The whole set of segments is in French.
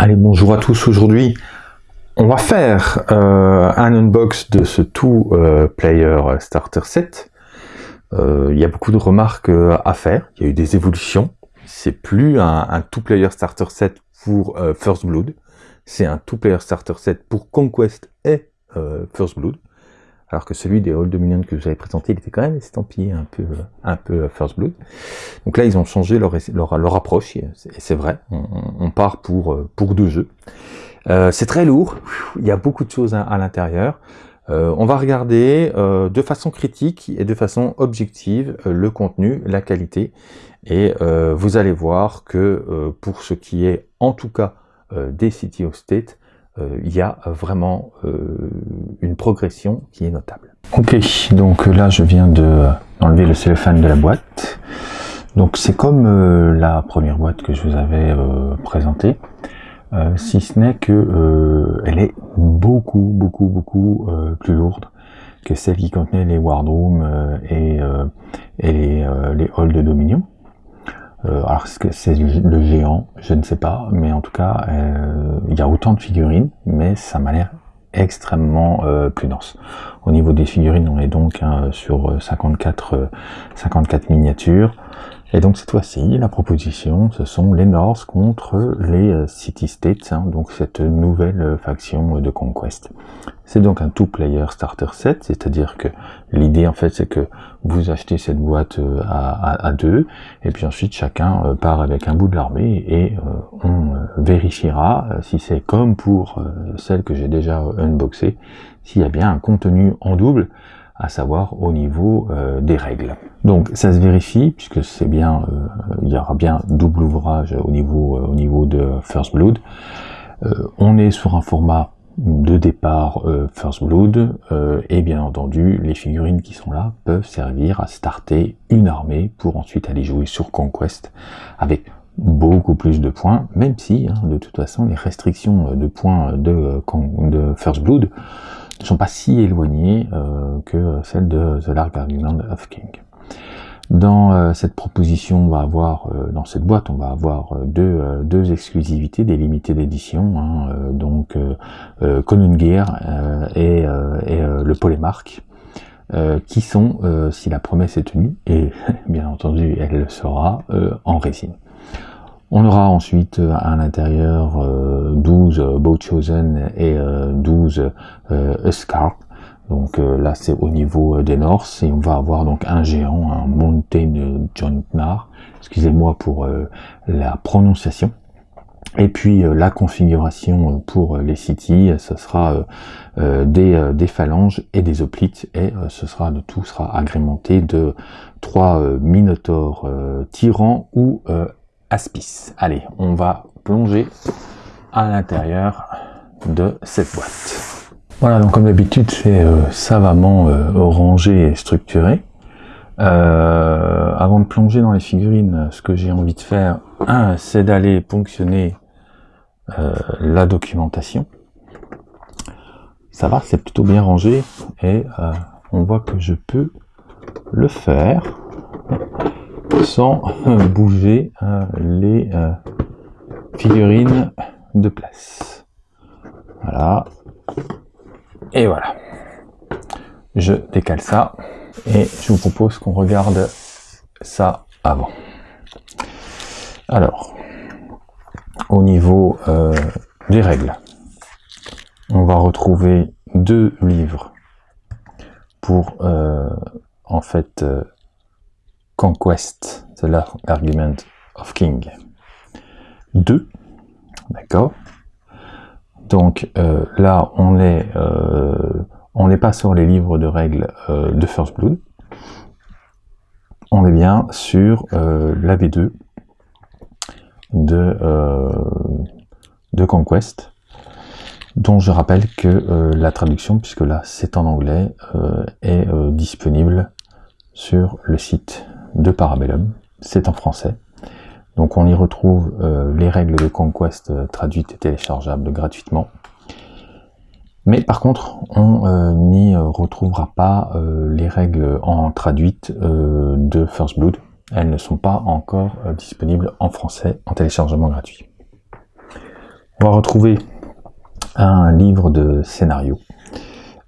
Allez, bonjour à tous. Aujourd'hui, on va faire euh, un unbox de ce tout euh, player starter set. Euh, il y a beaucoup de remarques à faire. Il y a eu des évolutions. C'est plus un, tout player starter set pour First Blood. C'est un tout player starter set pour Conquest et First Blood alors que celui des Old Dominion que vous avez présenté, il était quand même estampillé un peu, un peu First Blood. Donc là, ils ont changé leur, leur, approche, et c'est vrai, on, part pour, pour deux jeux. Euh, c'est très lourd, il y a beaucoup de choses à, l'intérieur. Euh, on va regarder euh, de façon critique et de façon objective le contenu, la qualité, et vous allez voir que pour ce qui est en tout cas des City of State, euh, il y a vraiment euh, une progression qui est notable. Ok, donc là je viens de enlever le cellophane de la boîte. Donc c'est comme euh, la première boîte que je vous avais présentée, si ce n'est que elle est beaucoup, beaucoup, beaucoup plus lourde que celle qui contenait les Wardrooms et, et les, les halls de Dominion. Euh, alors c'est le géant? Je ne sais pas, mais en tout cas, euh, il y a autant de figurines, mais ça m'a l'air extrêmement euh, plus dense. Au niveau des figurines, on est donc hein, sur 54, 54 miniatures. Et donc cette fois-ci, la proposition, ce sont les North contre les euh, City States, hein, donc cette nouvelle euh, faction de Conquest. C'est donc un two-player starter set, c'est-à-dire que l'idée en fait c'est que vous achetez cette boîte euh, à, deux, et puis ensuite chacun part avec un bout de l'armée, et on vérifiera si c'est comme pour celle que j'ai déjà unboxée, s'il y a bien un contenu en double, à savoir au niveau euh, des règles. Donc ça se vérifie puisque c'est bien, euh, il y aura bien double ouvrage au niveau euh, au niveau de First Blood. on est sur un format de départ First Blood et bien entendu les figurines qui sont là peuvent servir à starter une armée pour ensuite aller jouer sur Conquest avec beaucoup plus de points, même si hein, de toute façon les restrictions de points de, de First Blood ne sont pas si éloignées euh, que celles de The Lark Argument of King. Dans euh, cette proposition, on va avoir, euh, dans cette boîte, on va avoir deux, deux exclusivités, des limités d'édition, hein, donc Conan Gear et, et le Polemark, qui sont, si la promesse est tenue, et bien entendu elle le sera, en résine. On aura ensuite euh, à l'intérieur 12 euh, Boat Chosen et 12 euh, Escarp. Donc là c'est au niveau des North et on va avoir donc un géant, un Mountain Jontnar. Excusez-moi pour la prononciation. Et puis la configuration pour les cities, ce sera des, des, phalanges et des hoplites, et ce sera le tout sera agrémenté de trois minotaures tyrans ou Aspis. Allez, on va plonger à l'intérieur de cette boîte. Voilà, donc comme d'habitude, c'est euh, savamment euh, rangé et structuré. Euh, avant de plonger dans les figurines, ce que j'ai envie de faire, c'est d'aller ponctionner la documentation. Ça va, c'est plutôt bien rangé et on voit que je peux le faire sans bouger euh, les euh, figurines de place. Voilà. Et voilà. Je décale ça et je vous propose qu'on regarde ça avant. Alors, au niveau euh, des règles, on va retrouver deux livres pour en fait Conquest, c'est l'argument of King. 2, d'accord Donc euh, là, euh, on n'est pas sur les livres de règles euh, de First Blood, on est bien sur la V2 de, de Conquest, dont je rappelle que la traduction, puisque là c'est en anglais, est disponible sur le site de Parabellum, c'est en français. Donc on y retrouve euh, les règles de Conquest euh, traduites et téléchargeables gratuitement. Mais par contre, on euh, n'y retrouvera pas les règles en traduite de First Blood. Elles ne sont pas encore disponibles en français en téléchargement gratuit. On va retrouver un livre de scénario,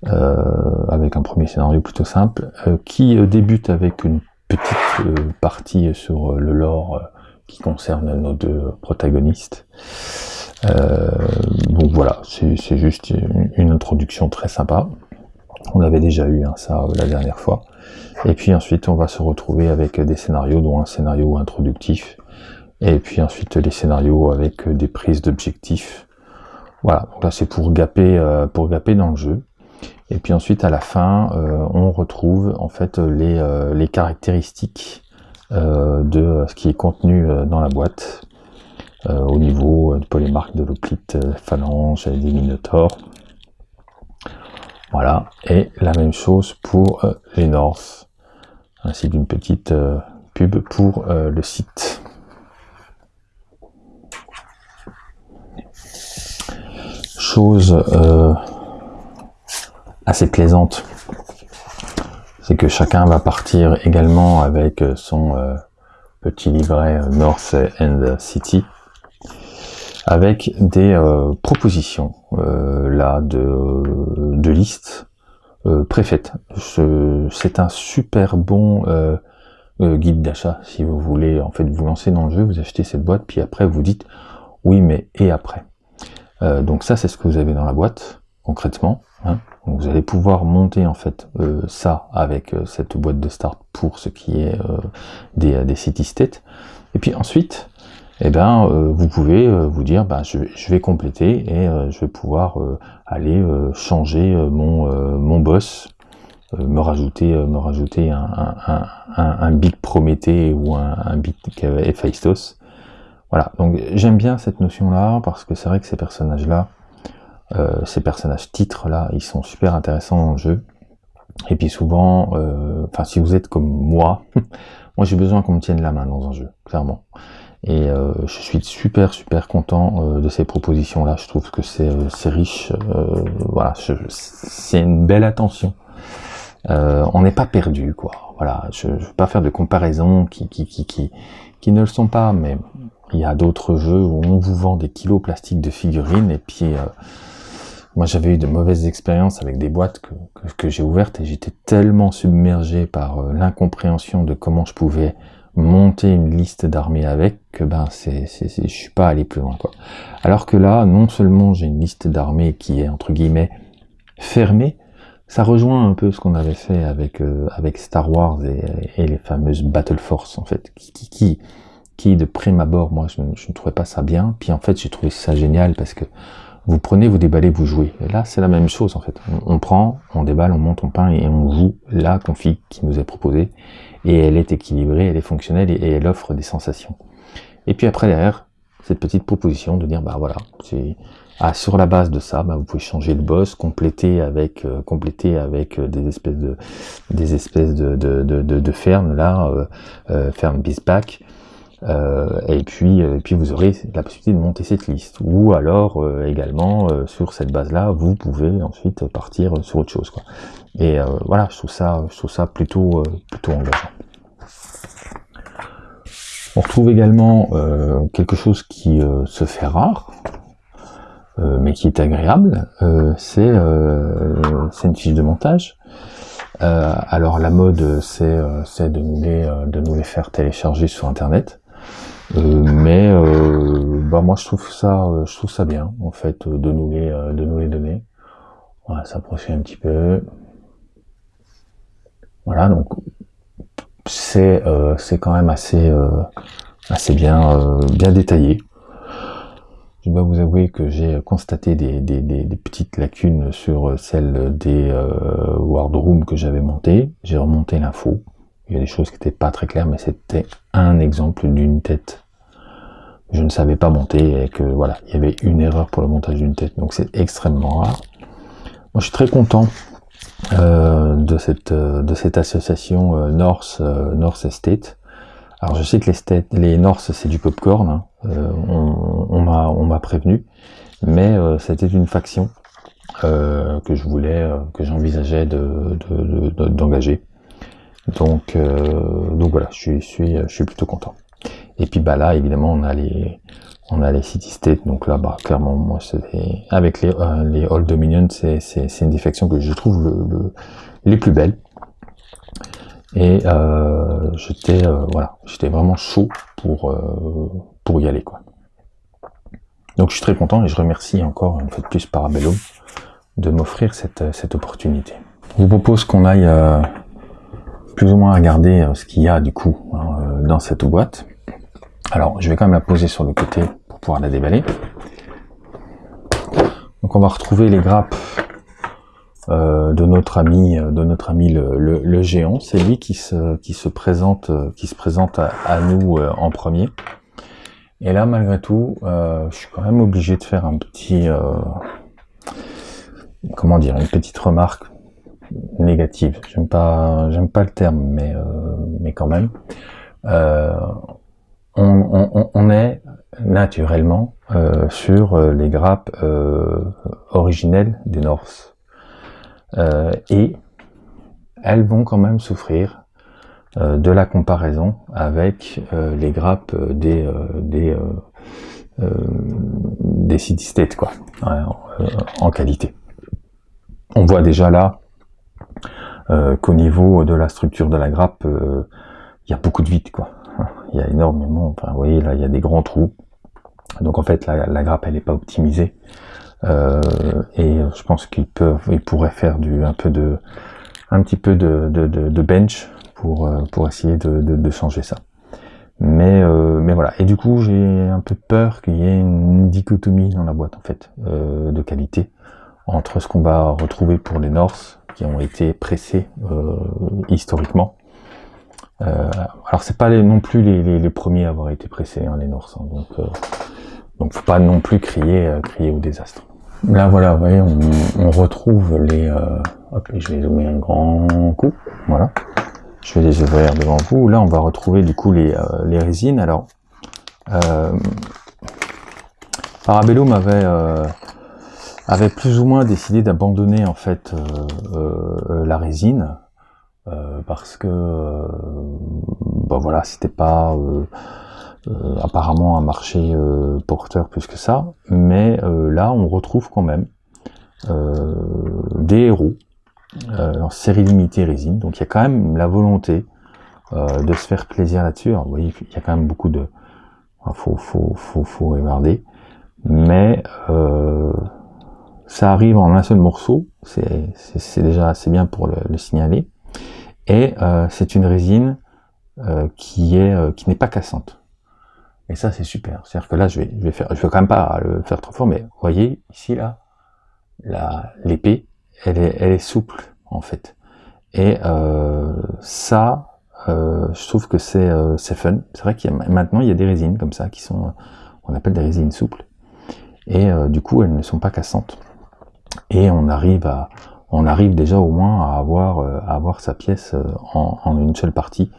avec un premier scénario plutôt simple, qui débute avec une petite partie sur le lore qui concerne nos deux protagonistes. donc voilà, c'est juste une, introduction très sympa. On avait déjà eu hein, ça la dernière fois. Et puis ensuite, on va se retrouver avec des scénarios, dont un scénario introductif, et puis ensuite les scénarios avec des prises d'objectifs voilà, donc là c'est pour gaper, euh, pour gaper dans le jeu. Et puis ensuite à la fin, euh, on retrouve en fait les, euh, les caractéristiques de ce qui est contenu dans la boîte au niveau de polymarque, de l'oplite, phalange, des minotaures. Voilà, et la même chose pour les North, ainsi qu'une petite pub pour le site. chose euh, assez plaisante, c'est que chacun va partir également avec son euh, petit livret North and City, avec des euh, propositions là de, de listes préfaites. C'est un super bon guide d'achat si vous voulez en fait vous lancer dans le jeu, vous achetez cette boîte, puis après vous dites oui mais et après? Euh, donc ça, c'est ce que vous avez dans la boîte, concrètement. Hein. Vous allez pouvoir monter en fait euh, ça avec euh, cette boîte de start pour ce qui est des, des city states. Et puis ensuite, eh ben, vous pouvez vous dire, bah, je, vais compléter et je vais pouvoir aller changer mon, mon boss, me rajouter, me rajouter un, un, un, un big Prométhée ou un, un big Héphaïstos voilà, donc j'aime bien cette notion-là, parce que c'est vrai que ces personnages-là, euh, ces personnages titres-là, ils sont super intéressants le jeu. Et puis souvent, euh, enfin si vous êtes comme moi, moi j'ai besoin qu'on me tienne la main dans un jeu, clairement. Et euh, je suis super super content de ces propositions-là. Je trouve que c'est riche. voilà, c'est une belle attention. on n'est pas perdu, quoi. Voilà, je ne veux pas faire de comparaisons qui, qui, qui, qui, qui ne le sont pas, mais il y a d'autres jeux où on vous vend des kilos plastiques de figurines et puis euh, moi j'avais eu de mauvaises expériences avec des boîtes que, que, j'ai ouvertes et j'étais tellement submergé par euh, l'incompréhension de comment je pouvais monter une liste d'armées avec que ben c'est je suis pas allé plus loin quoi. Alors que là non seulement j'ai une liste d'armées qui est entre guillemets fermée, ça rejoint un peu ce qu'on avait fait avec euh, avec Star Wars et, et, les fameuses Battle Force en fait qui, qui, qui qui de prime abord, moi, je, ne trouvais pas ça bien. Puis en fait, j'ai trouvé ça génial parce que vous prenez, vous déballez, vous jouez. Et là, c'est la même chose en fait. On, prend, on déballe, on monte, on peint et on joue la config qui nous est proposée. Et elle est équilibrée, elle est fonctionnelle et, elle offre des sensations. Et puis après derrière, cette petite proposition de dire bah voilà, c'est ah, sur la base de ça, bah, vous pouvez changer le boss, compléter avec euh, compléter avec euh, des espèces de des espèces de de, de, de, fermes là, euh, euh ferme euh, et puis, euh, et puis vous aurez la possibilité de monter cette liste. Ou alors euh, également sur cette base-là, vous pouvez ensuite partir sur autre chose. Quoi. Et voilà, je trouve ça, je trouve ça plutôt, plutôt engageant. On retrouve également quelque chose qui se fait rare, mais qui est agréable, c'est une fiche de montage. alors la mode, c'est de, nous les, de nous les faire télécharger sur Internet. Euh, mais euh, bah moi je trouve ça euh, je trouve ça bien en fait de nous les de nous les donner. On va s'approcher un petit peu. Voilà donc c'est c'est quand même assez assez bien bien détaillé. Je dois vous avouer que j'ai constaté des, des, des, petites lacunes sur celle des wardrooms que j'avais monté j'ai remonté l'info il y a des choses qui n'étaient pas très claires, mais c'était un exemple d'une tête. Je ne savais pas monter et que voilà, il y avait une erreur pour le montage d'une tête, donc c'est extrêmement rare. Moi, je suis très content euh, de cette euh, de cette association euh, North North Estate. Alors, je sais que les les North c'est du popcorn, hein. on, m'a on m'a prévenu, mais c'était une faction que je voulais, que j'envisageais de d'engager. Donc, euh, donc voilà, je suis, je suis, plutôt content. Et puis bah là, évidemment, on a les, On a les city state, donc là, bah, clairement, moi, avec les, euh, les Dominion, c'est une défection que je trouve le, les plus belles. Et euh, j'étais euh, voilà, j'étais vraiment chaud pour pour y aller quoi. Donc je suis très content et je remercie encore une fois de plus Parabellum de m'offrir cette, cette opportunité. Je vous propose qu'on aille plus ou moins regarder ce qu'il y a du coup hein, dans cette boîte. Alors je vais quand même la poser sur le côté pouvoir la déballer. Donc on va retrouver les grappes euh, de notre ami, euh, de notre ami le, géant. C'est lui qui se, présente, euh, qui se présente à, nous en premier. Et là, malgré tout, je suis quand même obligé de faire un petit, comment dire, une petite remarque négative. J'aime pas, le terme, mais mais quand même. on, est naturellement euh, sur euh, les grappes euh, originelles des Norse. et elles vont quand même souffrir de la comparaison avec les grappes des des des city states quoi en, qualité. On voit déjà là qu'au niveau de la structure de la grappe, il y a beaucoup de vide quoi il y a énormément, vous voyez, là, il y a des grands trous. Donc, en fait, la, grappe, elle n'est pas optimisée. Euh, et je pense qu'il peut, il pourrait faire du, un peu de, petit peu de, bench pour, euh, pour essayer de, changer ça. Mais, euh, mais voilà. Et du coup, j'ai un peu peur qu'il y ait une dichotomie dans la boîte, en fait, de qualité entre ce qu'on va retrouver pour les Norse qui ont été pressés historiquement euh, alors c'est pas non plus les, premiers à avoir été pressés, hein, les Norse, hein, donc euh, donc faut pas non plus crier euh, crier au désastre. Là voilà, vous voyez, on, retrouve les. Euh, hop, je vais zoomer un grand coup. Voilà. Je vais les ouvrir devant vous. Là, on va retrouver du coup les, les résines. Alors, euh, Parabellum avait avait plus ou moins décidé d'abandonner en fait la résine euh, parce que euh, bah voilà c'était pas euh, apparemment un marché porteur plus que ça. Mais là on retrouve quand même des héros en série limitée résine. Donc il y a quand même la volonté de se faire plaisir là-dessus. Vous voyez il y a quand même beaucoup de faut faut faut faut regarder. Mais ça arrive en un seul morceau c'est déjà assez bien pour le signaler et euh, c'est une résine euh, qui est euh, qui n'est pas cassante. Et ça c'est super. C'est-à-dire que là je vais je vais faire je vais quand même pas le faire trop fort, mais voyez ici là l'épée elle est elle est souple en fait. Et ça je trouve que c'est c'est fun. C'est vrai qu'il y a maintenant il y a des résines comme ça qui sont on appelle des résines souples et du coup elles ne sont pas cassantes et on arrive à on arrive déjà au moins à avoir, euh, à avoir sa pièce euh, en, une seule partie,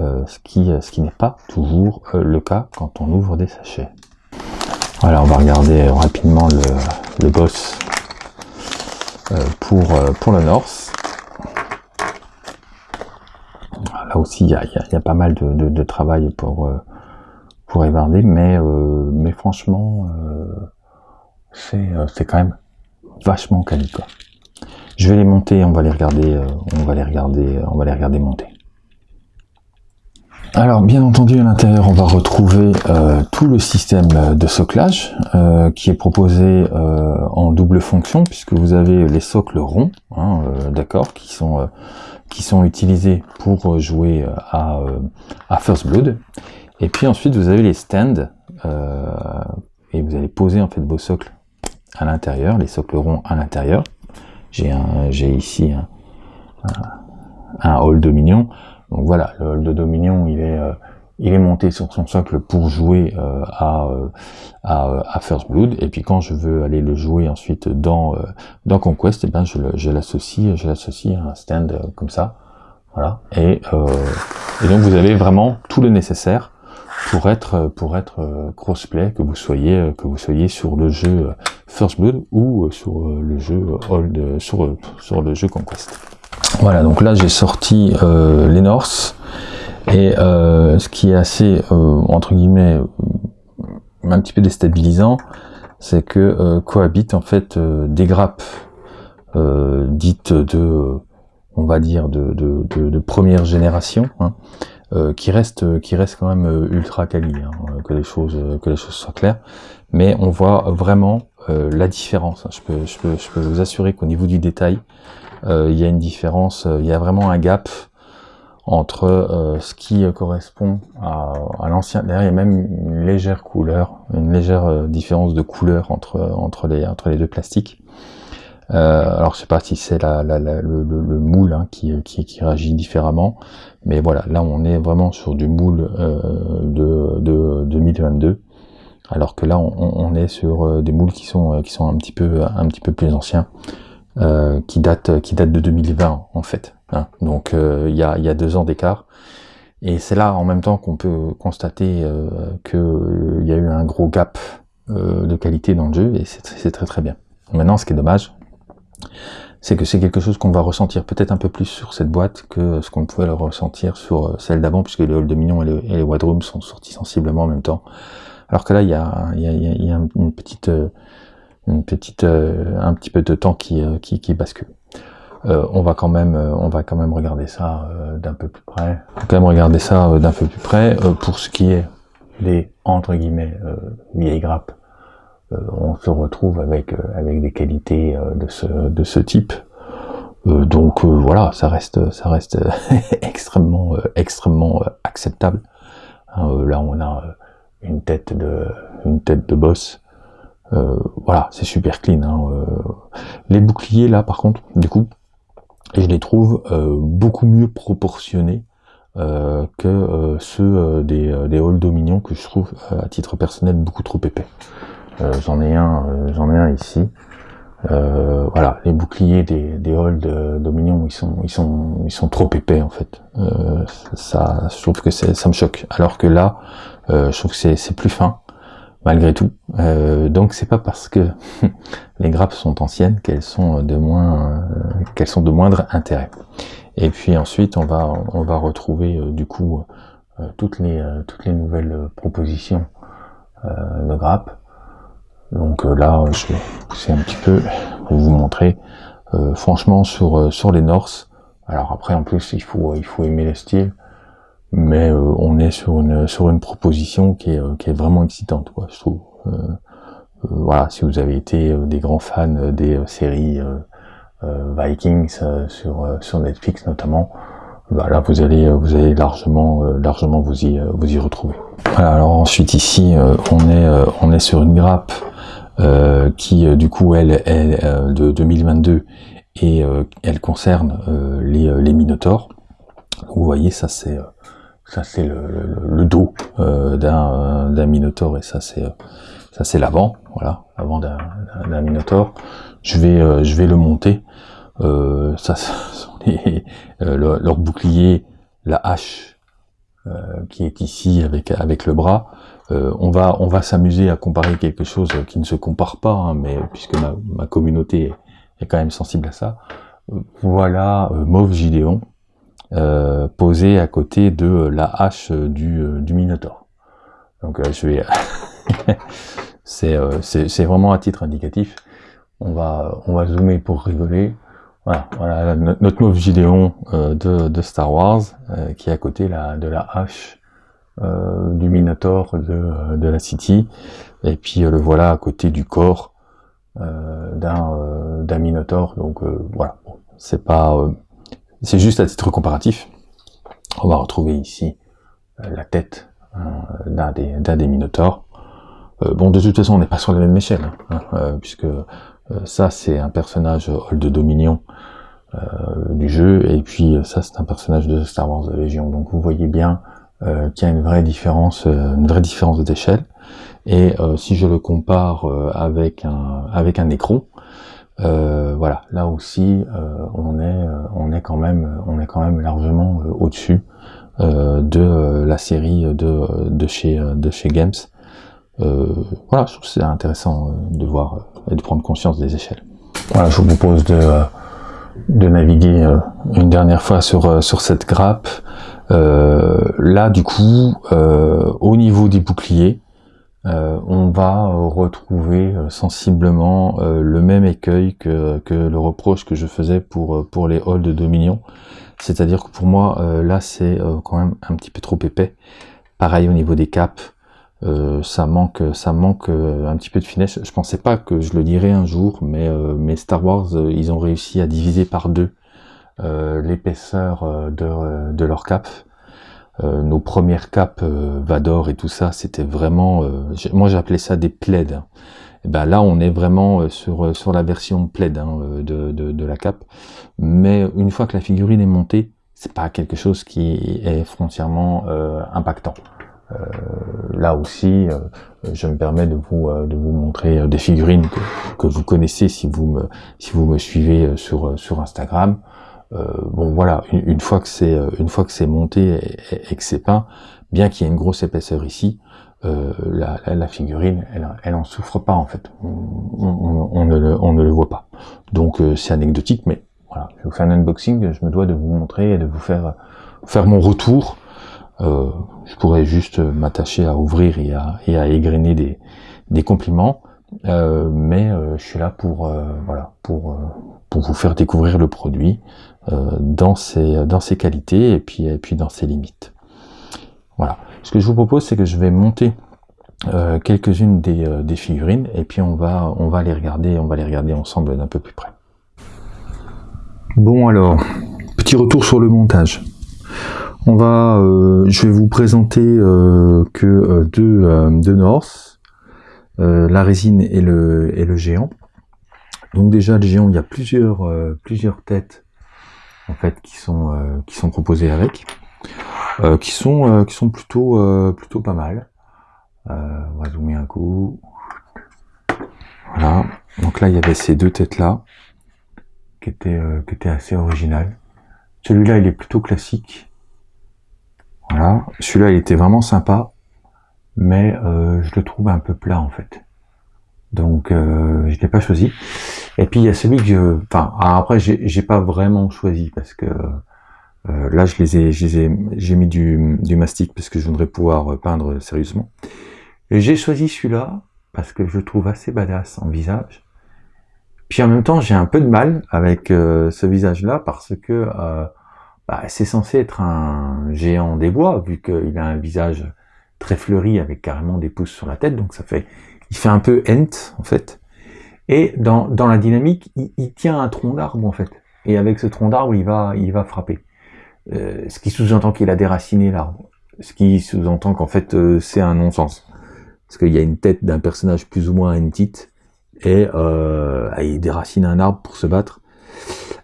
euh, ce qui, ce qui n'est pas toujours le cas quand on ouvre des sachets. Voilà, on va regarder rapidement le, le boss pour, pour le Norse. Là aussi, il y a, y a, pas mal de, de, travail pour, pour évarder, mais, mais franchement, c'est quand même vachement quali, quoi. Je vais les monter, on va les regarder, euh, on va les regarder, on va les regarder monter. Alors bien entendu à l'intérieur on va retrouver euh, tout le système de soclage euh, qui est proposé en double fonction puisque vous avez les socles ronds, hein, d'accord, qui sont qui sont utilisés pour jouer à, à First Blood. Et puis ensuite vous avez les stands et vous allez poser en fait vos socles à l'intérieur, les socles ronds à l'intérieur. J'ai ici un, hall Dominion. Donc voilà, le hall de Dominion, il est, euh, il est monté sur son socle pour jouer euh, à, euh, à, à, First Blood. Et puis quand je veux aller le jouer ensuite dans, dans Conquest, eh ben je l'associe je l'associe à un stand comme ça. Voilà. Et, et donc vous avez vraiment tout le nécessaire pour être pour être crossplay que vous soyez que vous soyez sur le jeu First Blood ou sur le jeu Old sur sur le jeu Conquest. Voilà, donc là j'ai sorti euh, les Norse et euh, ce qui est assez euh, entre guillemets un petit peu déstabilisant, c'est que cohabitent en fait des grappes dites de, on va dire, de, de, première génération, hein, qui restent qui restent quand même ultra quali, hein, que les choses que les choses soient claires. Mais on voit vraiment la différence. Je peux, je peux, je peux vous assurer qu'au niveau du détail, il y a une différence, il y a vraiment un gap entre euh, ce qui correspond à, à l'ancien. D'ailleurs, il y a même une légère couleur, une légère euh, différence de couleur entre entre les entre les deux plastiques. Euh, alors, je sais pas si c'est la, la, le, le, moule hein, qui, qui, qui réagit différemment, mais voilà, là, on est vraiment sur du moule euh, de, de 2022, alors que là, on, on est sur des moules qui sont qui sont un petit peu un petit peu plus anciens, qui datent qui datent de 2020 en fait. Hein. Donc euh, il y, a, deux ans d'écart. Et c'est là en même temps qu'on peut constater euh, qu'il euh, y a eu un gros gap de qualité dans le jeu et c'est très très bien. Maintenant, ce qui est dommage, c'est que c'est quelque chose qu'on va ressentir peut-être un peu plus sur cette boîte que ce qu'on pouvait le ressentir sur celle d'avant, puisque les halls de Minion et, les Wadrooms sont sortis sensiblement en même temps. Alors que là, il y a, une petite, une petite, un petit peu de temps qui, qui, qui bascule. Euh, on va quand même, euh, on va quand même regarder ça euh, d'un peu plus près. On va quand même regarder ça d'un peu plus près pour ce qui est des entre guillemets vieilles grappes. On se retrouve avec avec des qualités de ce de ce type. donc voilà, ça reste extrêmement acceptable. Hein, là, on a une tête de une boss. voilà, c'est super clean. Hein, les boucliers là, par contre, du coup, je les trouve euh, beaucoup mieux proportionnés euh, que euh, ceux des, des halls Dominion que je trouve à titre personnel beaucoup trop épais. J'en ai un, j'en ai un ici. voilà, les boucliers des, des halls de Dominion, ils sont, ils sont, ils sont trop épais en fait. ça, je trouve que ça me choque. Alors que là, je trouve que c'est plus fin malgré tout. Euh, donc c'est pas parce que les grappes sont anciennes qu'elles sont de moins euh, qu'elles sont de moindre intérêt. Et puis ensuite on va on va retrouver euh, du coup euh, toutes les toutes les nouvelles propositions de grappes. Donc là je vais pousser un petit peu pour vous montrer. franchement sur sur les Norse. Alors après en plus il faut il faut aimer le style mais euh, on est sur une sur une proposition qui est euh, qui est vraiment excitante quoi je trouve euh, voilà si vous avez été des grands fans des séries Vikings sur sur Netflix notamment bah là vous allez vous allez largement largement vous y vous y retrouver voilà, alors ensuite ici on est on est sur une grappe qui du coup elle est de 2022 et elle concerne les les Minotaurs vous voyez ça c'est ça c'est le, dos euh, d'un Minotaur et ça c'est ça c'est l'avant, voilà, l'avant d'un Minotaur. Je vais euh, je vais le monter. Euh, ça, sont leur bouclier, la hache qui est ici avec avec le bras. On va on va s'amuser à comparer quelque chose qui ne se compare pas, hein, mais puisque ma, communauté est quand même sensible à ça. Voilà Mauve Gideon euh, posé à côté de la hache du, euh, du Minotaur. Donc euh, je vais... c'est vraiment à titre indicatif. On va, on va zoomer pour rigoler. Voilà, voilà notre mauve Gideon de, de, Star Wars qui est à côté de la hache du Minotaur de, la City. Et puis le voilà à côté du corps d'un Minotaur. Donc voilà, c'est pas c'est juste à titre comparatif. On va retrouver ici euh, la tête euh, d'un des, des Minotaurs. Euh, bon, de toute façon, on n'est pas sur la même échelle, hein, puisque ça, c'est un personnage de Dominion du jeu, et puis ça, c'est un personnage de Star Wars de Légion. Donc, vous voyez bien qu'il y a une vraie différence, une vraie différence d'échelle. Et si je le compare avec un avec un écron, euh, voilà, là aussi, euh, on est, euh, on est quand même, on est quand même largement au-dessus de la série de, de chez, de chez Games. voilà, je trouve c'est intéressant de voir et de prendre conscience des échelles. Voilà, je vous propose de, de naviguer une dernière fois sur, sur cette grappe. Là, du coup, au niveau des boucliers, on va retrouver sensiblement le même écueil que, le reproche que je faisais pour, les halls de Dominion. C'est-à-dire que pour moi, là, c'est quand même un petit peu trop épais. Pareil au niveau des caps, euh, ça manque, ça manque euh, un petit peu de finesse. Je pensais pas que je le dirais un jour, mais, euh, mais Star Wars, ils ont réussi à diviser par deux l'épaisseur de, de leur cap. nos premières capes Vador et tout ça, c'était vraiment, moi j'appelais ça des plaids. Et eh ben là, on est vraiment sur sur la version plaid hein, de, de, de la cape. Mais une fois que la figurine est montée, c'est pas quelque chose qui est frontièrement impactant. Euh, là aussi, euh, je me permets de vous euh, de vous montrer des figurines que, vous connaissez si vous me si vous me suivez sur sur Instagram. Bon voilà, une, fois que c'est une fois que c'est monté et, que c'est peint, bien qu'il y ait une grosse épaisseur ici, la, la, figurine, elle, elle en souffre pas en fait. On, ne, le, on ne le voit pas. Donc c'est anecdotique, mais voilà, je vous fais un unboxing, je me dois de vous montrer et de vous faire faire mon retour euh, je pourrais juste m'attacher à ouvrir et à, et à égrener des, des compliments, euh, mais euh, je suis là pour voilà pour pour vous faire découvrir le produit dans ses dans ses qualités et puis et puis dans ses limites. Voilà. Ce que je vous propose, c'est que je vais monter quelques-unes des, des figurines et puis on va on va les regarder on va les regarder ensemble d'un peu plus près. Bon alors, petit retour sur le montage. On va, euh, je vais vous présenter euh, que euh, deux, deux North, la résine et le, et le géant. Donc déjà le géant, il y a plusieurs, plusieurs têtes en fait qui sont, qui sont proposées avec, qui sont, qui sont plutôt, plutôt pas mal. on va zoomer un coup. Voilà. Donc là, il y avait ces deux têtes là qui étaient, qui étaient assez originales. Celui-là, il est plutôt classique. Voilà, celui-là il était vraiment sympa, mais euh, je le trouve un peu plat en fait. Donc euh, je l'ai pas choisi. Et puis il y a celui que je, enfin après j'ai pas vraiment choisi parce que euh, là je les ai, j'ai mis du, du mastic parce que je voudrais pouvoir peindre sérieusement. J'ai choisi celui-là parce que je le trouve assez badass en visage. Puis en même temps j'ai un peu de mal avec euh, ce visage-là parce que euh, bah, c'est censé être un géant des bois, vu qu'il a un visage très fleuri avec carrément des pouces sur la tête, donc ça fait, il fait un peu Ent en fait. Et dans, dans la dynamique, il, tient un tronc d'arbre en fait, et avec ce tronc d'arbre, il va, il va frapper. Euh, ce qui sous-entend qu'il a déraciné l'arbre, ce qui sous-entend qu'en fait euh, c'est un non-sens, parce qu'il y a une tête d'un personnage plus ou moins Entit, et euh, il déracine un arbre pour se battre.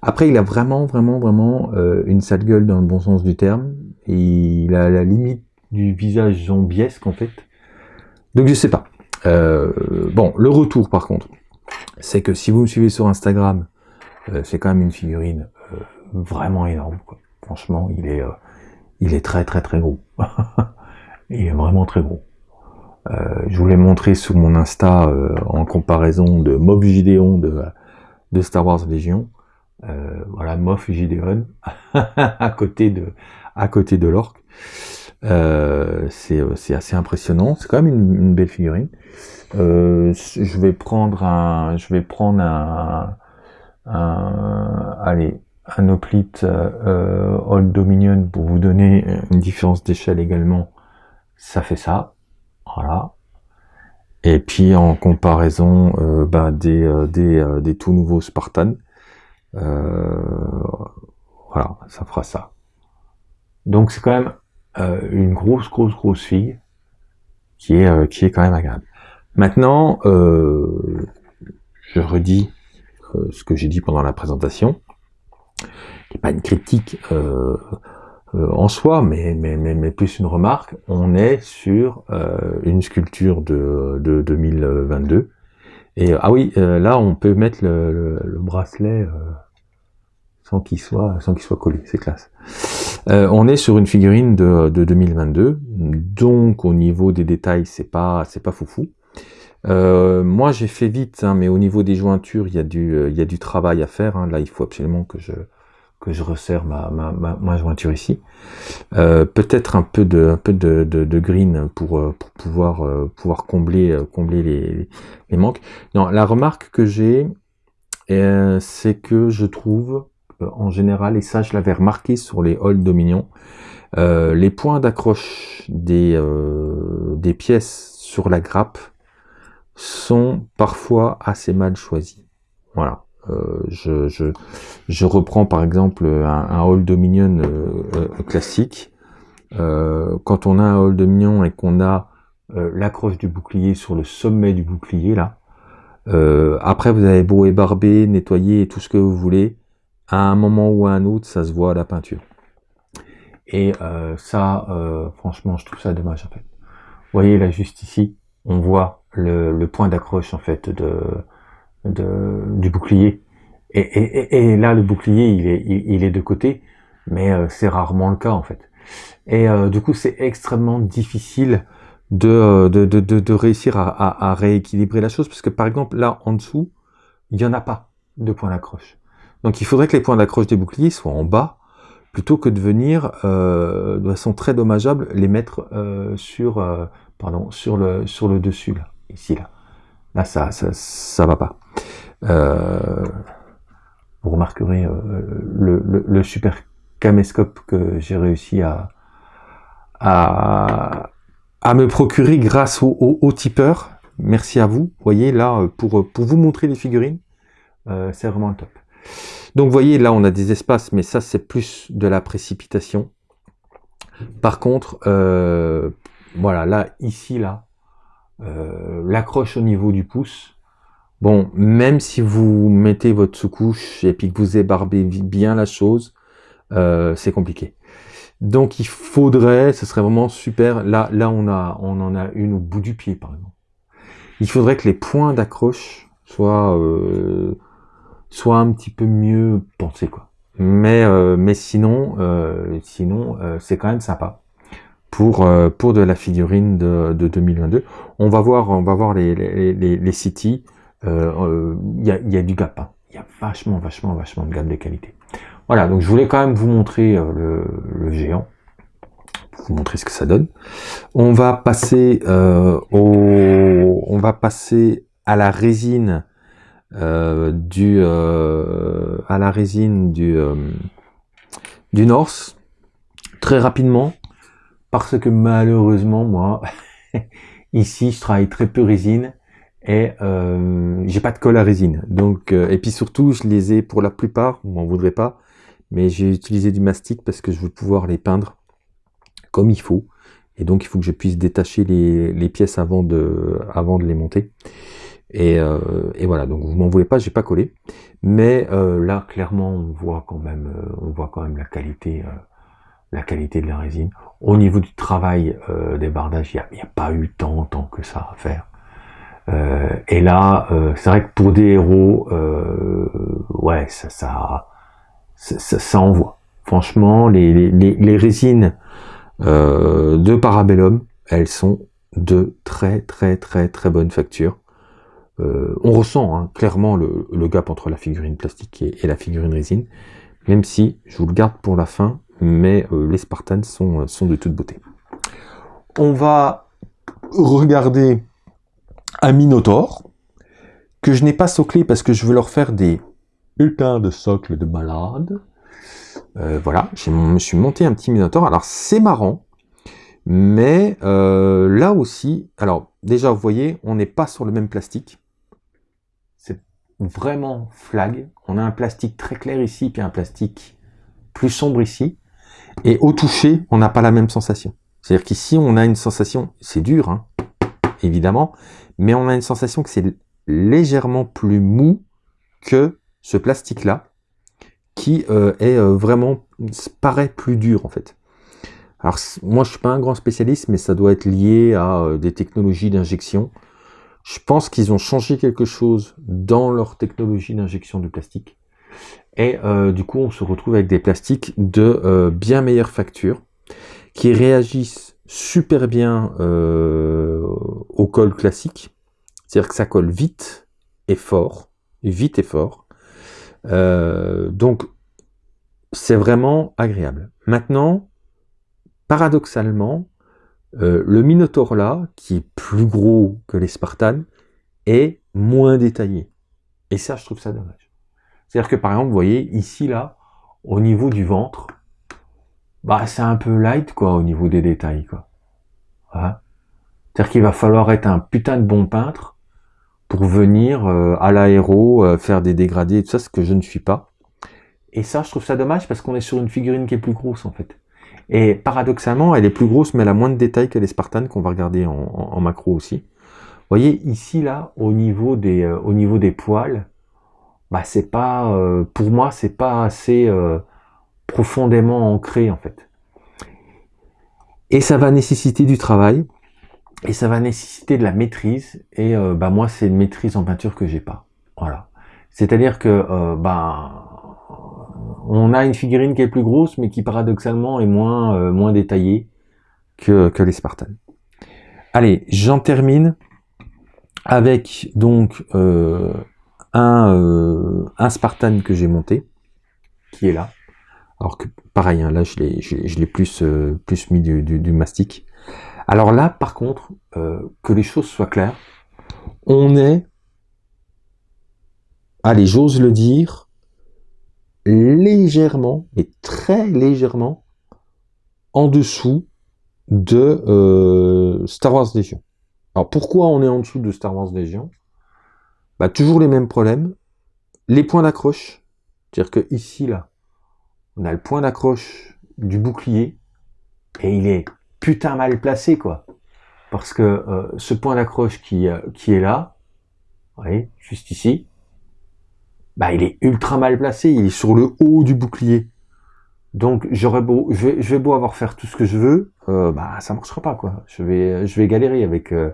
Après, il a vraiment, vraiment, vraiment euh, une sale gueule dans le bon sens du terme. il a la limite du visage zombiesque, en fait. Donc, je sais pas. Euh, bon, le retour, par contre, c'est que si vous me suivez sur Instagram, euh, c'est quand même une figurine vraiment énorme. Franchement, il est, il est très, très, très gros. il est vraiment très gros. je vous l'ai montré sur mon Insta en comparaison de Mob Gideon de, Star Wars Légion. Euh, voilà, Moff Gideon à côté de à côté de l'orque. Euh, c'est assez impressionnant. C'est quand même une, belle figurine. Euh, je vais prendre un, je vais prendre un, un allez, un euh, Old Dominion pour vous donner une différence d'échelle également. Ça fait ça, voilà. Et puis en comparaison euh, bah, des, des, des tout nouveaux Spartans, euh, voilà, ça fera ça. Donc c'est quand même euh, une grosse, grosse, grosse fille qui est, euh, qui est quand même agréable. Maintenant, je redis ce que j'ai dit pendant la présentation, qui n'est pas une critique en soi, mais, mais, mais, plus une remarque. On est sur une sculpture de, de 2022 et ah oui, euh, là on peut mettre le, bracelet euh, sans qu'il soit sans qu'il soit collé, c'est classe. Euh, on est sur une figurine de, 2022, donc au niveau des détails c'est pas c'est pas foufou. moi j'ai fait vite, hein, mais au niveau des jointures il y a du y a du travail à faire. Hein. Là il faut absolument que je que je resserre ma, ma, ma, jointure ici. Euh, peut-être un peu de, un peu de, de, green pour, euh, pour pouvoir, euh, pouvoir combler, combler les, les manques. Non, la remarque que j'ai, c'est que je trouve, en général, et ça je l'avais remarqué sur les Old Dominion, les points d'accroche des, des pièces sur la grappe sont parfois assez mal choisis. Voilà. Euh, je, je, je, reprends par exemple un, un Old Dominion euh, euh, classique. quand on a un Old Dominion et qu'on a l'accroche du bouclier sur le sommet du bouclier là, après vous avez beau ébarber, nettoyer et tout ce que vous voulez, à un moment ou à un autre, ça se voit à la peinture. Et ça, franchement, je trouve ça dommage en fait. Vous voyez là juste ici, on voit le, le point d'accroche en fait de, de, du bouclier. Et, et, et, là, le bouclier, il est, il, est de côté, mais euh, c'est rarement le cas en fait. Et euh, du coup, c'est extrêmement difficile de, euh, de, de, de, réussir à, à, à, rééquilibrer la chose, parce que par exemple, là, en dessous, il n'y en a pas de point d'accroche. Donc il faudrait que les points d'accroche des boucliers soient en bas, plutôt que de venir, euh, de façon très dommageable, les mettre euh, sur, pardon, sur, le, sur le dessus, là, ici, là. Là, ça, ça, ça va pas. Euh, vous remarquerez euh, le, super caméscope que j'ai réussi à, à, à, me procurer grâce au, au, tipeur. Merci à vous. Vous voyez, là, pour, pour vous montrer les figurines, euh, c'est vraiment le top. Donc, vous voyez, là, on a des espaces, mais ça, c'est plus de la précipitation. Par contre, voilà, là, ici, là, euh, l'accroche au niveau du pouce. Bon, même si vous mettez votre sous-couche et puis que vous ébarbez bien la chose, euh, c'est compliqué. Donc il faudrait, ce serait vraiment super. Là, là on a, on en a une au bout du pied par exemple. Il faudrait que les points d'accroche soient, euh, soient un petit peu mieux pensés quoi. Mais, euh, mais sinon, euh, sinon, c'est quand même sympa pour, euh, pour de la figurine de, de 2022. On va voir, on va voir les, les, les, les City. Il euh, euh, y, a, y, a, du gap. Hein. Il y a vachement, vachement, vachement de gap de qualité. Voilà, donc je voulais quand même vous montrer le, géant, vous montrer ce que ça donne. On va passer euh, au, on va passer à la résine euh, du, euh, à la résine du, du North. Très rapidement, parce que malheureusement, moi, ici, je travaille très peu résine et euh, j'ai pas de colle à résine. Donc, euh, et puis surtout, je les ai pour la plupart, on m'en voudrait pas, mais j'ai utilisé du mastic parce que je veux pouvoir les peindre comme il faut. Et donc, il faut que je puisse détacher les, les pièces avant de, avant de les monter. Et, euh, et voilà, donc vous m'en voulez pas, j'ai pas collé. Mais euh, là, clairement, on voit quand même, euh, on voit quand même la qualité la qualité de la résine. Au niveau du travail euh, des bardages, il n'y a, pas eu tant, tant que ça à faire. Euh, et là, euh, c'est vrai que pour des héros, euh, ouais, ça, ça, ça, ça, envoie. Franchement, les, les, les résines euh, de Parabellum, elles sont de très très très très bonne facture. Euh, on ressent hein, clairement le, gap entre la figurine plastique et, la figurine résine, même si je vous le garde pour la fin, mais euh, les Spartans sont, sont de toute beauté. On va regarder un Minotaur, que je n'ai pas soclé parce que je veux leur faire des putains de socles de malade. Euh, voilà, je me suis monté un petit Minotaur. Alors c'est marrant, mais euh, là aussi, alors déjà vous voyez, on n'est pas sur le même plastique. Vraiment flag. On a un plastique très clair ici, puis un plastique plus sombre ici. Et au toucher, on n'a pas la même sensation. C'est-à-dire qu'ici, on a une sensation, c'est dur, hein, évidemment, mais on a une sensation que c'est légèrement plus mou que ce plastique-là, qui euh, est euh, vraiment, paraît plus dur en fait. Alors moi, je suis pas un grand spécialiste, mais ça doit être lié à euh, des technologies d'injection. Je pense qu'ils ont changé quelque chose dans leur technologie d'injection de plastique. Et euh, du coup, on se retrouve avec des plastiques de euh, bien meilleure facture, qui réagissent super bien euh, au col classique. C'est-à-dire que ça colle vite et fort, vite et fort. donc, c'est vraiment agréable. Maintenant, paradoxalement, euh, le Minotaur là, qui est plus gros que les Spartans, est moins détaillé. Et ça, je trouve ça dommage. C'est-à-dire que par exemple, vous voyez, ici là, au niveau du ventre, bah c'est un peu light quoi, au niveau des détails quoi. C'est-à-dire qu'il va falloir être un putain de bon peintre pour venir euh, à l'aéro euh, faire des dégradés et tout ça, ce que je ne suis pas. Et ça, je trouve ça dommage parce qu'on est sur une figurine qui est plus grosse en fait. Et paradoxalement, elle est plus grosse, mais elle a moins de détails que les Spartans qu'on va regarder en, macro aussi. Vous voyez, ici, là, au niveau des, euh, au niveau des poils, bah, c'est pas, euh, pour moi, c'est pas assez euh, profondément ancré, en fait. Et ça va nécessiter du travail, et ça va nécessiter de la maîtrise, et bah, moi, c'est une maîtrise en peinture que j'ai pas. Voilà. C'est-à-dire que, bah, on a une figurine qui est plus grosse, mais qui paradoxalement est moins, euh, moins détaillée que, que les Spartans. Allez, j'en termine avec donc euh, un, euh, un Spartan que j'ai monté, qui est là. Alors que pareil, hein, là je l'ai plus, plus mis du, du, mastic. Alors là, par contre, que les choses soient claires, on est, allez, j'ose le dire, légèrement, mais très légèrement, en dessous de euh, Star Wars Légion. Alors pourquoi on est en dessous de Star Wars Légion bah, Toujours les mêmes problèmes. Les points d'accroche, c'est-à-dire que ici, là, on a le point d'accroche du bouclier, et il est putain mal placé, quoi. Parce que euh, ce point d'accroche qui, euh, qui est là, vous voyez, juste ici, bah, il est ultra mal placé, il est sur le haut du bouclier. Donc j'aurais beau, je vais, beau avoir faire tout ce que je veux, euh, bah ça marchera pas quoi. Je vais, je vais galérer avec euh,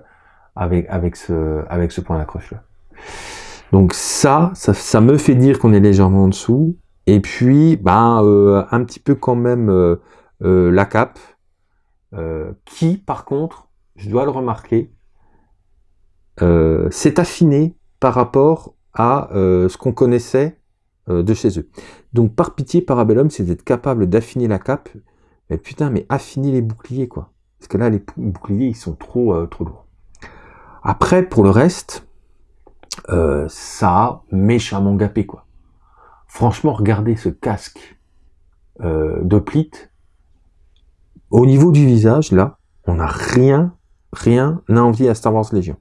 avec avec ce avec ce point d'accroche là. Donc ça, ça, me fait dire qu'on est légèrement en dessous. Et puis, bah, euh, un petit peu quand même euh, la cape, qui par contre, je dois le remarquer, s'est affiné par rapport à euh, ce qu'on connaissait euh, de chez eux. Donc par pitié, Parabellum, c'est d'être capable d'affiner la cape. Mais putain, mais affiner les boucliers, quoi. Parce que là, les boucliers, ils sont trop, euh, trop lourds. Après, pour le reste, ça a méchamment gapé, quoi. Franchement, regardez ce casque de plit. Au niveau du visage, là, on n'a rien, rien envie à Star Wars Légion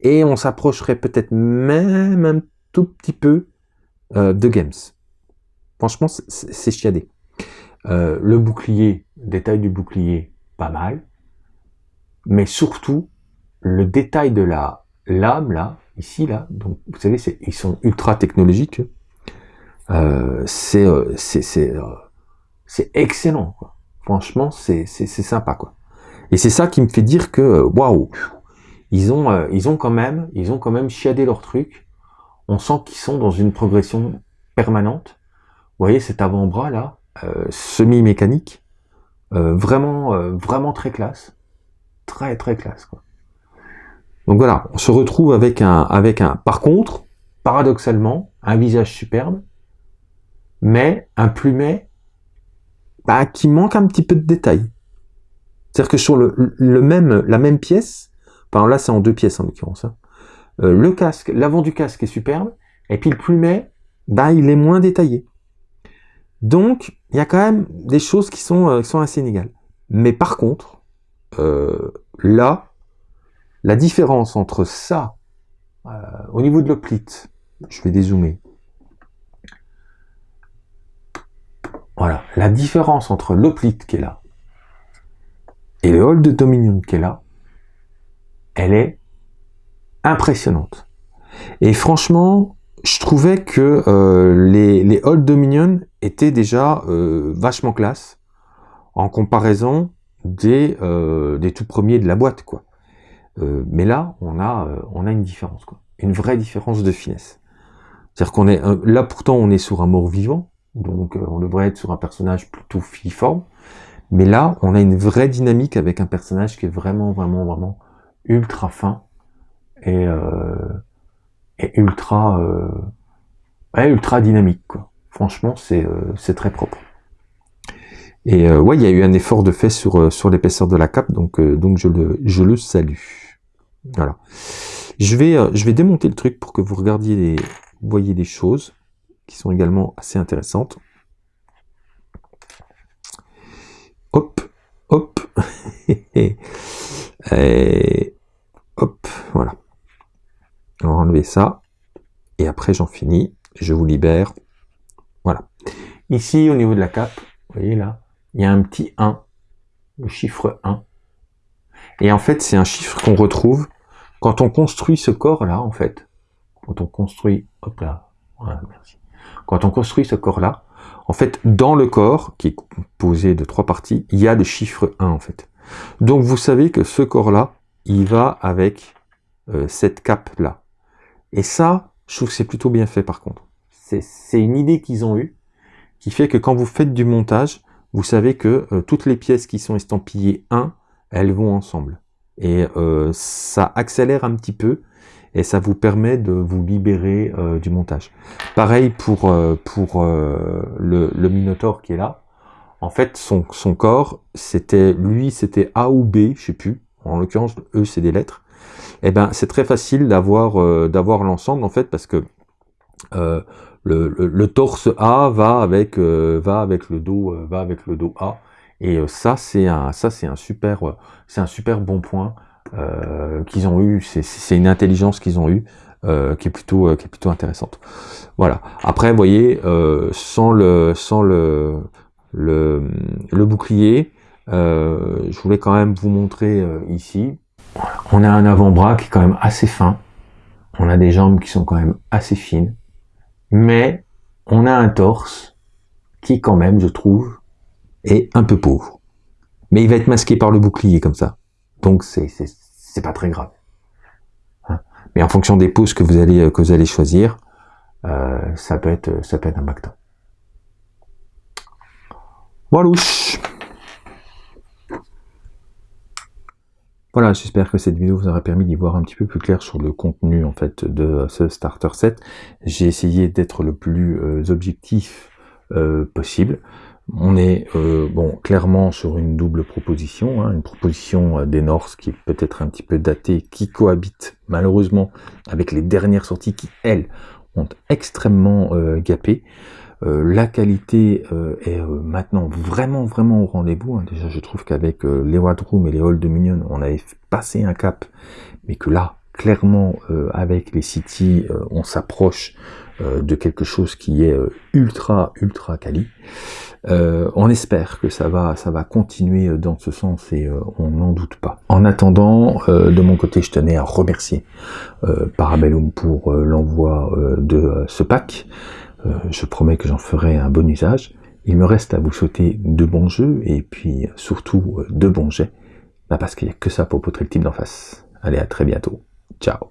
et on s'approcherait peut-être même un tout petit peu euh, de Games. Franchement, c'est chiadé. Euh, le bouclier, détail du bouclier, pas mal. Mais surtout, le détail de la lame, là, ici, là, donc vous savez, ils sont ultra technologiques. Euh, c'est c'est excellent. Quoi. Franchement, c'est sympa. quoi. Et c'est ça qui me fait dire que, waouh, ils ont, euh, ils ont quand même, ils ont quand même chiadé leur truc. On sent qu'ils sont dans une progression permanente. Vous voyez cet avant-bras là, euh, semi-mécanique, euh, vraiment, vraiment très classe, très très classe. Quoi. Donc voilà, on se retrouve avec un, avec un. Par contre, paradoxalement, un visage superbe, mais un plumet bah, qui manque un petit peu de détail. C'est-à-dire que sur le, le même, la même pièce, Là, c'est en deux pièces en l'occurrence. Hein. Euh, le casque, l'avant du casque est superbe, et puis le plumet, bah, il est moins détaillé. Donc, il y a quand même des choses qui sont, euh, sont assez inégales. Mais par contre, euh, là, la différence entre ça, au niveau de l'oplit, je vais dézoomer. Voilà, la différence entre l'oplit qui est là et le hall de Dominion qui est là, elle est impressionnante. Et franchement, je trouvais que euh, les, les Old Dominion étaient déjà euh, vachement classe en comparaison des, euh, des tout premiers de la boîte. quoi. mais là, on a, on a une différence, quoi. une vraie différence de finesse. C'est-à-dire qu'on est là pourtant on est sur un mort vivant, donc on devrait être sur un personnage plutôt filiforme, mais là on a une vraie dynamique avec un personnage qui est vraiment, vraiment, vraiment ultra fin et, euh, ultra euh, ultra dynamique quoi. Franchement, c'est très propre. Et ouais, il y a eu un effort de fait sur, sur l'épaisseur de la cape, donc, donc je, le, je le salue. Voilà. Je vais, je vais démonter le truc pour que vous regardiez les, voyez des choses qui sont également assez intéressantes. Hop, hop, et hop, voilà. On va enlever ça. Et après, j'en finis. Je vous libère. Voilà. Ici, au niveau de la cape, vous voyez là, il y a un petit 1, le chiffre 1. Et en fait, c'est un chiffre qu'on retrouve quand on construit ce corps-là, en fait. Quand on construit, hop là, voilà, merci. Quand on construit ce corps-là, en fait, dans le corps, qui est composé de trois parties, il y a le chiffre 1, en fait. Donc, vous savez que ce corps-là, il va avec euh, cette cape-là. Et ça, je trouve que c'est plutôt bien fait, par contre. C'est une idée qu'ils ont eue, qui fait que quand vous faites du montage, vous savez que euh, toutes les pièces qui sont estampillées 1, elles vont ensemble. Et euh, ça accélère un petit peu et ça vous permet de vous libérer du montage. Pareil pour, le, Minotaur qui est là. En fait, son, son corps, c'était lui, c'était A ou B, je sais plus. En l'occurrence, E, c'est des lettres. Et eh ben, c'est très facile d'avoir d'avoir l'ensemble en fait parce que le, le, torse A va avec va avec le dos va avec le dos A et ça c'est un ça c'est un super c'est un super bon point euh, qu'ils ont eu, c'est une intelligence qu'ils ont eu euh, qui est plutôt euh, qui est plutôt intéressante. Voilà. Après, vous voyez, sans le sans le le, bouclier, je voulais quand même vous montrer ici. On a un avant-bras qui est quand même assez fin. On a des jambes qui sont quand même assez fines, mais on a un torse qui quand même, je trouve, est un peu pauvre. Mais il va être masqué par le bouclier comme ça. Donc c'est pas très grave. Hein. Mais en fonction des poses que vous allez euh, choisir, euh, ça peut être ça peut être. Voilà. Voilà, j'espère que cette vidéo vous aura permis d'y voir un petit peu plus clair sur le contenu en fait de ce starter set. J'ai essayé d'être le plus euh, objectif possible. On est euh, bon clairement sur une double proposition, hein, une proposition euh, des Norse qui est peut-être un petit peu datée, qui cohabite malheureusement avec les dernières sorties qui, elles, ont extrêmement euh, la qualité est maintenant vraiment vraiment au rendez-vous. Hein. Déjà, je trouve qu'avec les Wadroom et les Old Dominion, on avait passé un cap, mais que là, clairement, avec les City, on s'approche de quelque chose qui est ultra ultra quali. Euh, on espère que ça va, ça va continuer dans ce sens et euh, on n'en doute pas. En attendant, euh, de mon côté, je tenais à remercier Parabellum pour l'envoi de ce pack. Je promets que j'en ferai un bon usage. Il me reste à vous souhaiter de bons jeux et puis surtout de bons jets. Parce qu'il n'y a que ça pour poutrer le type d'en face. Allez, à très bientôt. Ciao